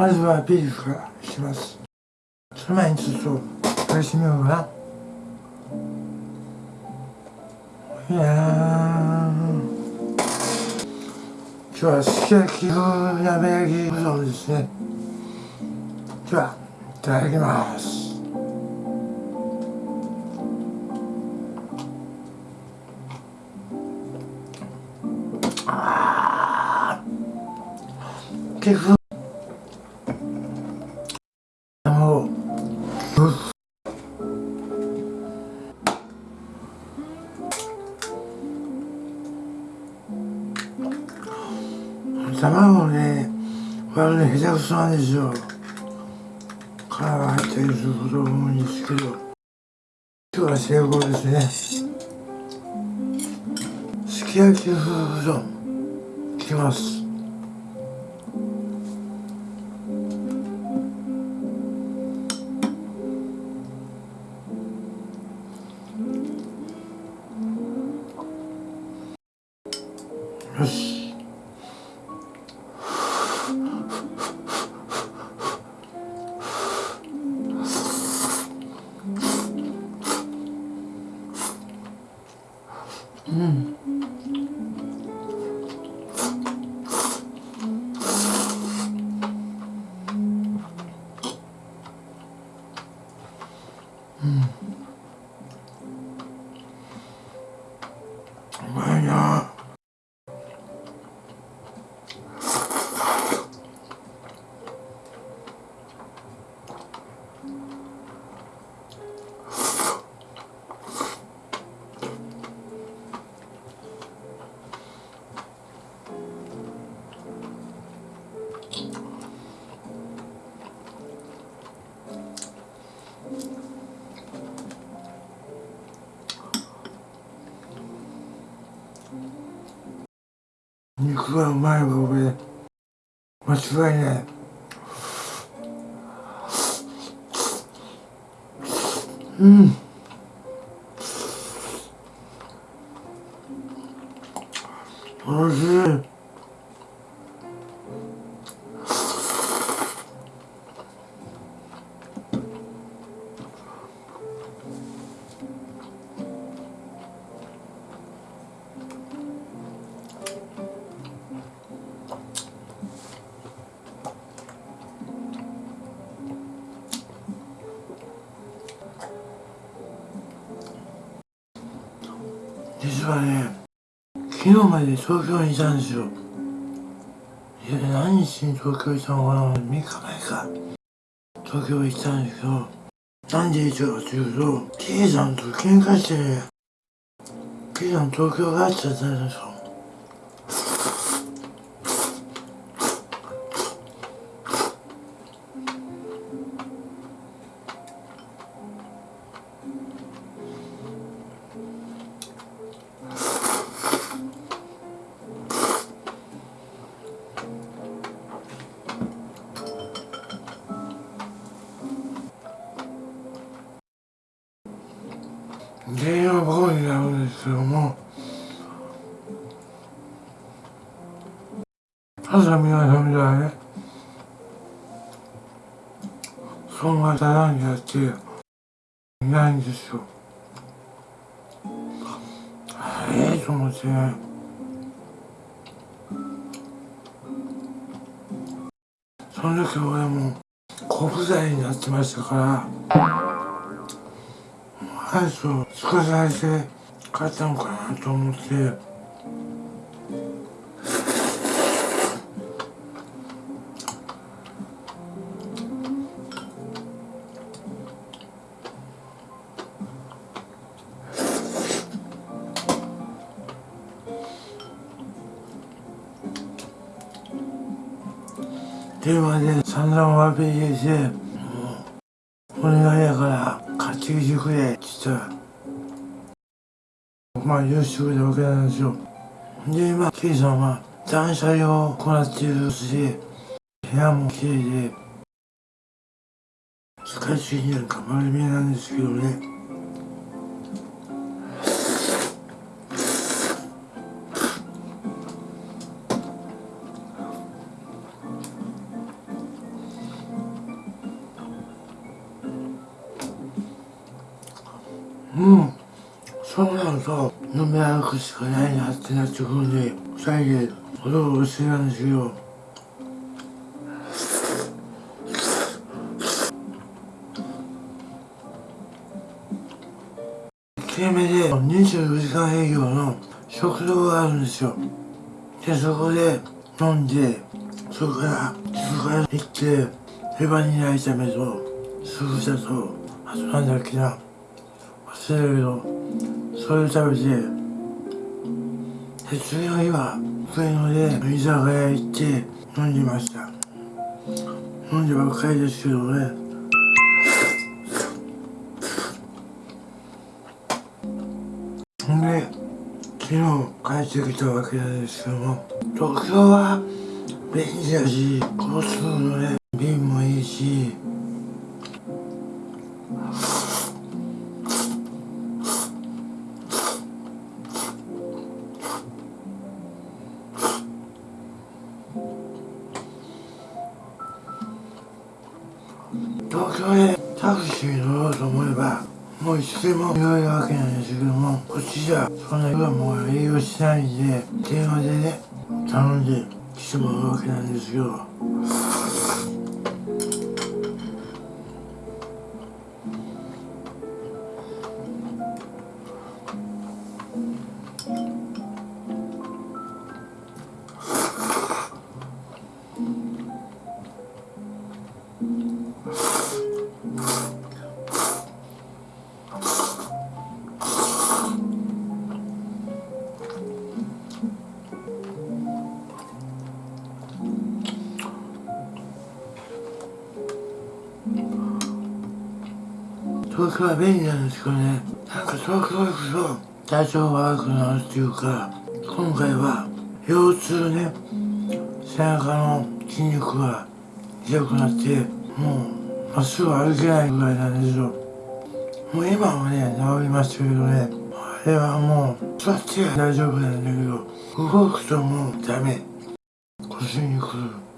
まずはビーフからいきます。その前にちょっと返してみようかな。いや今日はすき焼き風鍋焼きうどんですね。ではいただきます。あないですよ皮が入ったりすることが多いんですけど今日は成功ですね。すき焼き風うどんいきます。肉がうまいわ俺。間違いない。うん。おいしい。かね昨日まで東京にいたんですよ。いや何日に東京にいたのかな3日前か。東京行ったんですけどなんで行ったかというと K さんと喧嘩してね K さん東京帰っちゃったんですよ。朝皆さんみたいねそんなただにやっていないんですよ。ええと思ってその時俺も小不在になってましたから。アイスを少しだけ買ったのかなと思って。散々お詫び入れてお願いやから買ってきてくれって言ったらまあ許してくれたわけなんですよ。で今 K さんは断捨離を行っているし部屋も綺麗でスカイツリーになんか丸見えなんですけどね。うん。そうなると飲み歩くしかないなってなってくるんで二人でおどおどしてたんですけど1目で24時間営業の食堂があるんですよ。でそこで飲んでそこからそこから行ってレバニラ炒めとスグサとあとなんだっけな。忘れるけどそれを食べてで次の日は上野で居酒屋行って飲んでました。飲んでばっかりですけどね。んで昨日帰ってきたわけなんですけども東京は便利だし交通のね便もいいしもういつでも言われるわけなんですけどもこっちじゃそんなにはもう営業しないんで電話でね頼んで来てもらうわけなんですよ東京は便利なんですけどね。なんか東京行くと体調が悪くなるっていうか今回は腰痛ね。背中の筋肉が痛くなってもうまっすぐ歩けないぐらいなんですよ。もう今はね治りましたけどね。あれはもう座っては大丈夫なんだけど動くともうダメ。腰にくる。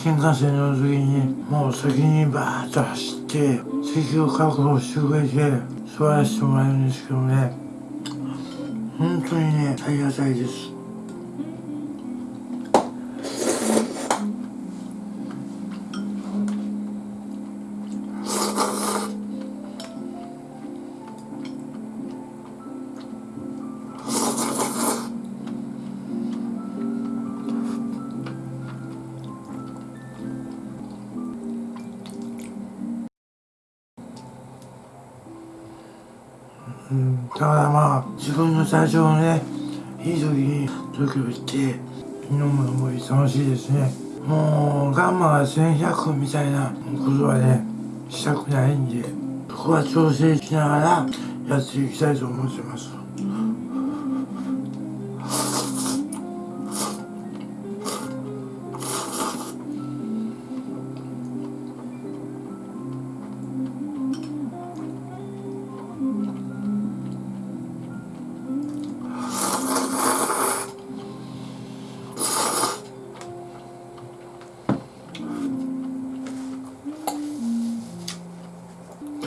新幹線乗る時にもう先にバーッと走って席を確保してくれて座らせてもらえるんですけどね。本当にねありがたいです。最初のねいい時に東京行って飲むのも楽しいですね。もうガンマが1100みたいなことはねしたくないんでそこは調整しながらやっていきたいと思ってます。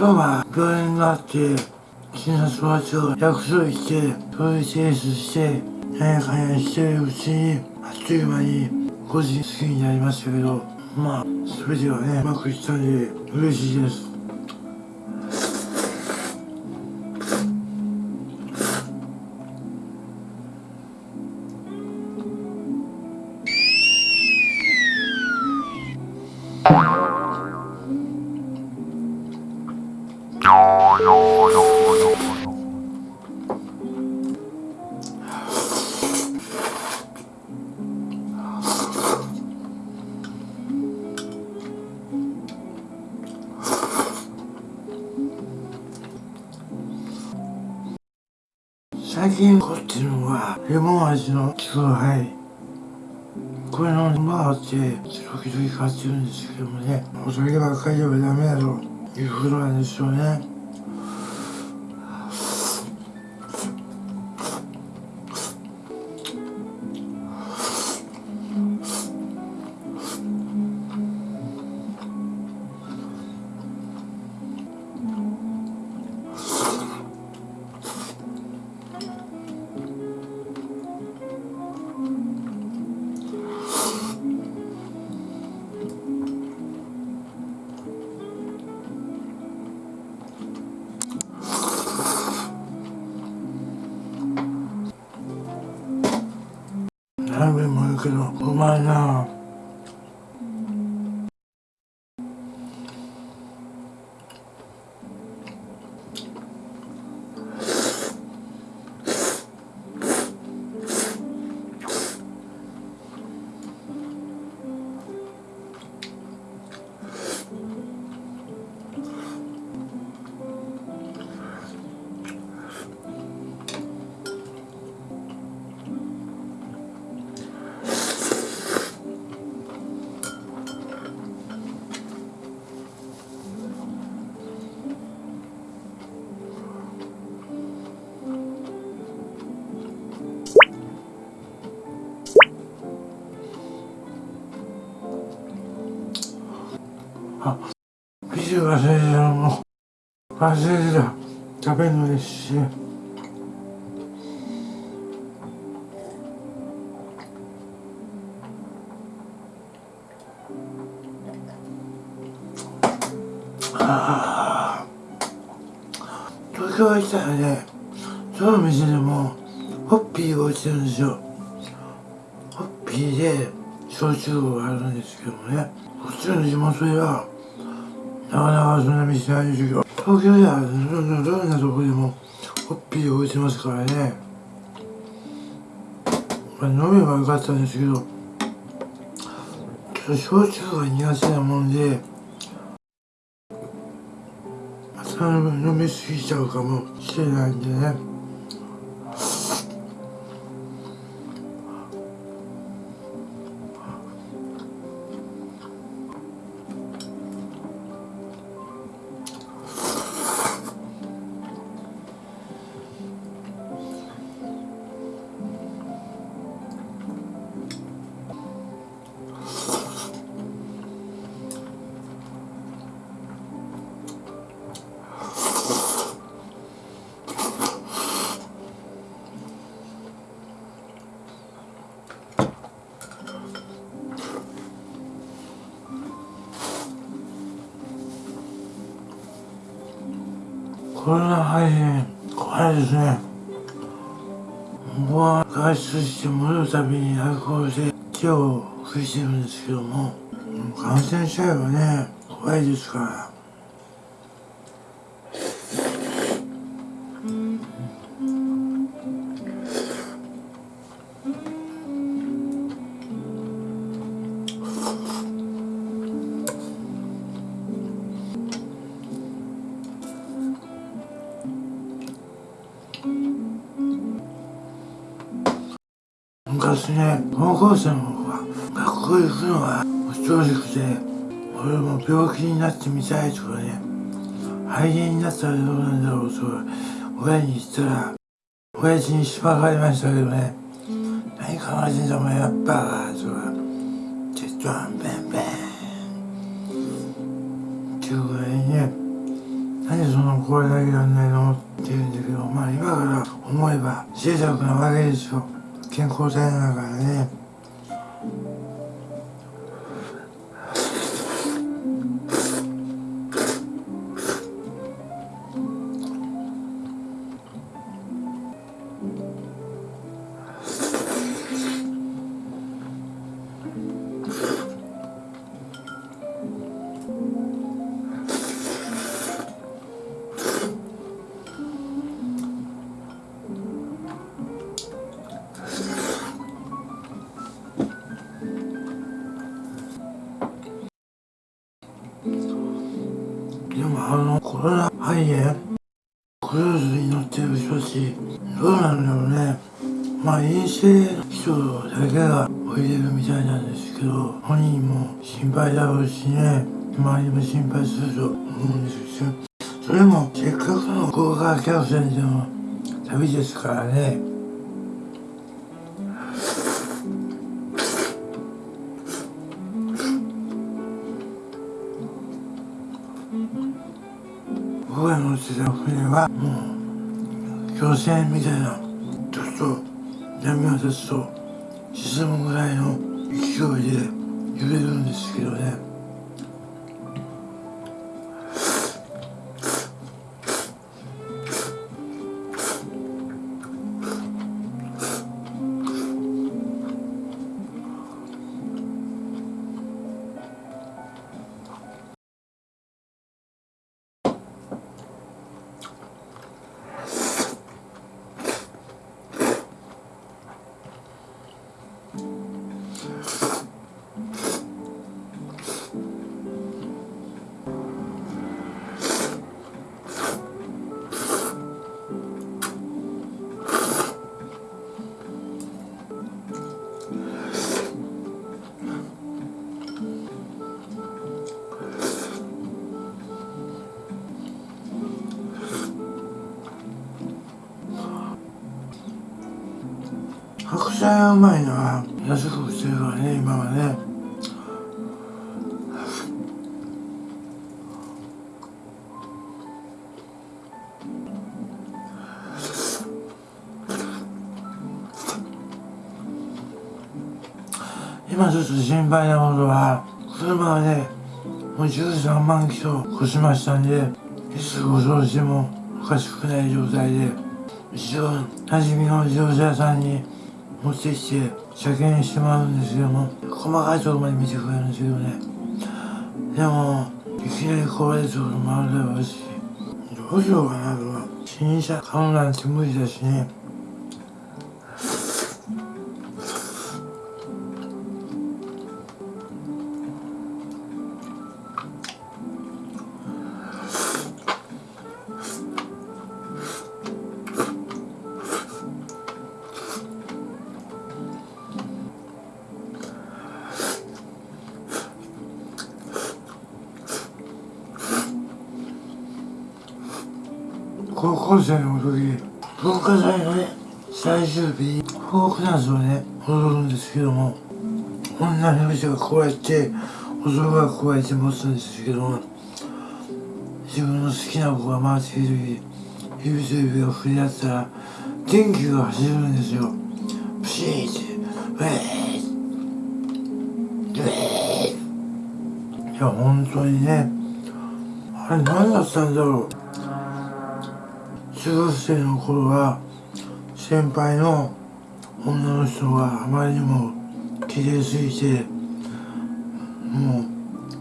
今日は病院があって診察場所を約束してそれで提出して何やかんやしてるうちにあっという間に5時過ぎになりましたけどまあ全てはねうまくいったんで嬉しいです。最最近凝ってるのはレモン味のチューハイこれのまあって時々買ってるんですけどもね。お酒ばっかりではダメだということなんですよね。あビール忘れてたのも忘れてた食べるのですし。ああ東京行ったらね。その店でもホッピーが落ちてるんですよ。ホッピーで焼酎があるんですけどね。こっちの地元ではなかなかそんな店ないですけど東京ではどんなとこでもホッピー置いてますからね。飲めばよかったんですけどちょっと焼酎が苦手なもんでまた飲みすぎちゃうかもしれないんでね。怖いですね。僕は外出して戻るたびにアルコールで手を拭いてるんですけども感染しちゃえばね怖いですから。昔ね高校生の方が学校行くのが正直で俺も病気になってみたいとかね肺炎になったらどうなんだろうと親に言ったら親父にしばかれましたけどね何考えてんだお前やっぱとかテッドワンベンベンっていうぐらいにね何でそのこれだけやんないのって言うんだけどまあ今から思えば贅沢なわけですよ。健康体だからね。しね。周りも心配すると思うんですよ。それもせっかくの豪華客船での旅ですからね。僕が乗ってた船はもう漁船みたいなちょっと波を立つと沈むぐらいの勢いで揺れるんですけどね。白菜がうまいのは安く売ってるからね今はね。今ちょっと心配なことは車はねもう13万キロ越しましたんでいつご掃除もおかしくない状態で一応馴染みの自動車屋さんに持ってきて車検してもらうんですけども細かいところまで見てくれるんですけどね。でもいきなり壊れるところもあるだろうしどうしようかなとか。新車買うなんて無理だしね。時文化祭のね最終日フォークダンスをね。踊るんですけども女の人がこうやって男がこうやって持つんですけども自分の好きな子が回っている時指と指が振り合ったら電気が走るんですよ。プシーってウェーウェーいや本当にねあれ何だったんだろう。中学生の頃は先輩の女の人があまりにも綺麗すぎてもう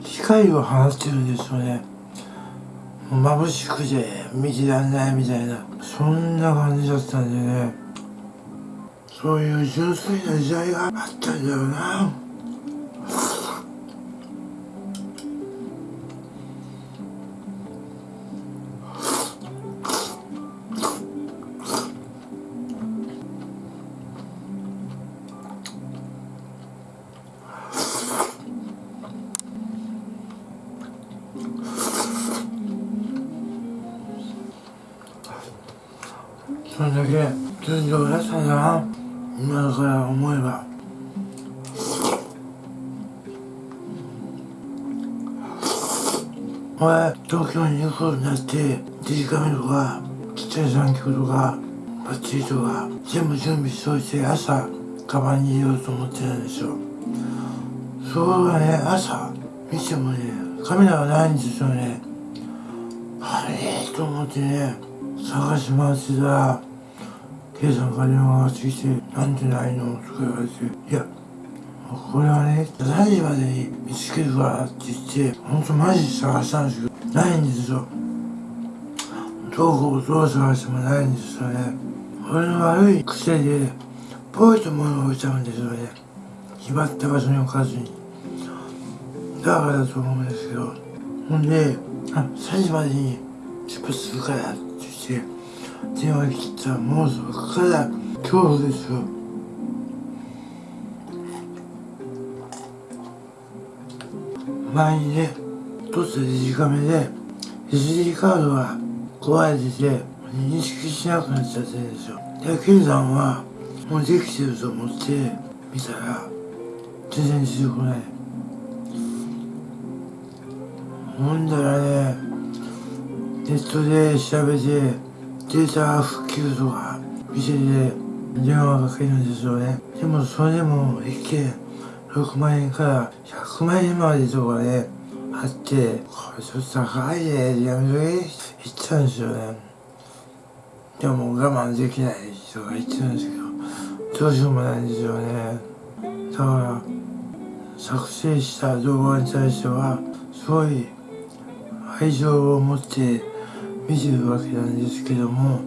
光を放ってるんですよね。眩しくて見てらんないみたいな。そんな感じだったんでね。そういう純粋な時代があったんだよな。京に行くことになってデジカメとかちっちゃい産業とかバッチリとか全部準備しといて朝カバンに入れようと思ってたんですよそこがね朝見てもねカメラがないんですよねあれと思ってね探し回ってたら K さんから電話がしてきて「なんでないの?」とか言われて「いやこれはね3時までに見つけるから」って言ってほんとマジで探したんですけどないんですよ。どうこうどう探してもないんですよね。俺の悪い癖でポイと物を置いちゃうんですよね。決まった場所に置かずに。だからだと思うんですけど。ほんで「あ3時までに出発するから」って言って電話切ったらもうそこから恐怖ですよ。前にね取ったデジカメで SD カードが壊れてて認識しなくなっちゃってるんですよ。でケンさんはもうできてると思って見たら全然出てこない。ほんだらねネットで調べてデータ復旧とか店で電話かけるんですよね。でもそれでも一件6万円から100万円までとかね。あってこれちょっと高いやめとけ。言ったんですよね。でも我慢できない人が言ってるんですけどどうしようもないんですよね。だから作成した動画に対してはすごい愛情を持って見てるわけなんですけども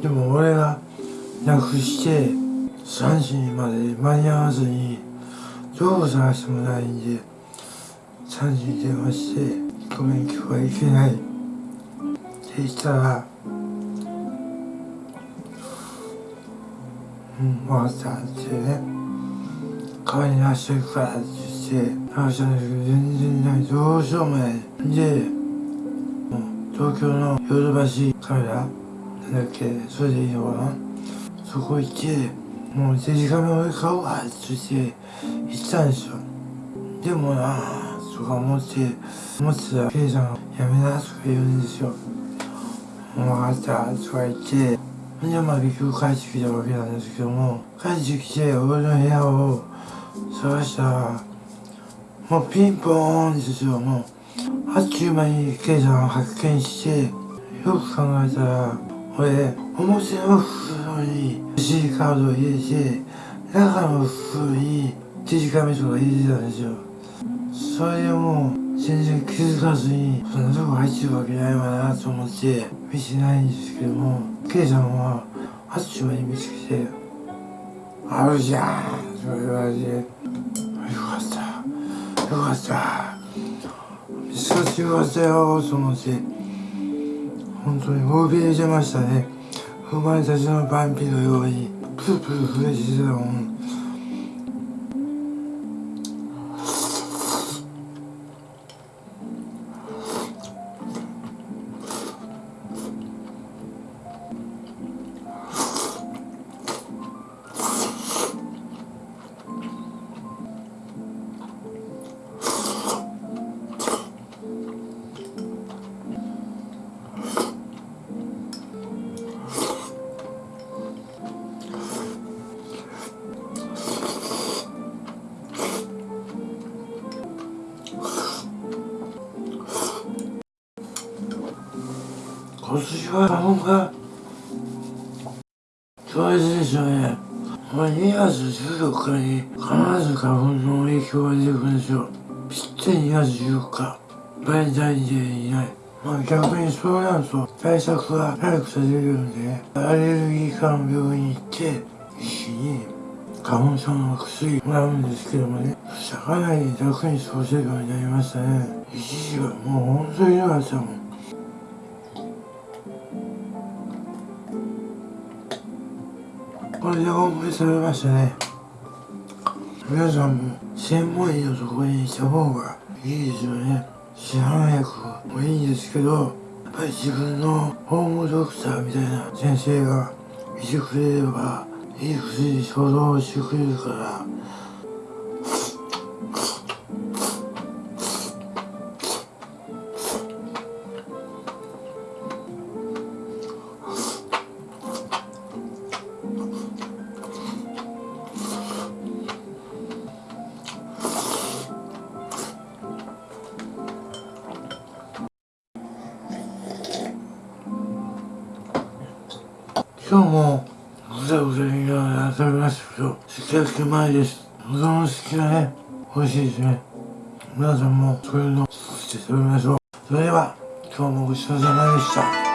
でも俺がなくして3時まで間に合わずにどこ探してもないんで3時に電話して「ごめん今日は行けない」って言ったら「うん分かった」ってね「代わりに明日行くから」って言って話したんですけど全然ない。どうしようもない。で東京のヨドバシカメラなんだっけそれでいいのかな。そこ行ってもうデジカメを買おうかって言って行ったんですよ。でもなとか思って思ってたらケイさん「やめな」とか言うんですよ「もう分かった」とか言ってほんでまあ結局帰ってきたわけなんですけども帰ってきて俺の部屋を探したらもうピンポーンですよ。もうあっちゅう間にケイさんを発見してよく考えたら俺表の袋に SD カードを入れて中の袋にデジカメとか入れてたんですよ。それでもう全然気づかずにそんなとこ入ってるわけないわなと思って見てないんですけどもケイさんはあっちゅう間に見つけて「あるじゃん」とか言われて「よかった。よかった。見つかってよかったよ」と思って本当に怯えてましたね。生まれたちのバンピのようにプルプル震えてたもん。今年は花粉が強烈でしょうね。まあ、2月14日に必ず花粉の影響が出てくるんですよ。ぴったり2月14日。バレンタインデーにない。まあ逆にそうなると対策が早くされるんで、アレルギー科の病院に行って、一緒に花粉症の薬もらうんですけどもね、そしたらかなり楽に過ごせるようになりましたね。一時はもう本当になかったもん。これで思いされましたね。皆さんも専門医のところにした方がいいですよね。市販薬もいいんですけどやっぱり自分のホームドクターみたいな先生がいてくれればいい薬衝動してくれるから今日もぐざぐざ言いながら食べましたけど、すき焼きうまいです。保存式がね。美味しいですね。皆さんもそういうのをして食べましょう。それでは、今日もごちそうさまでした。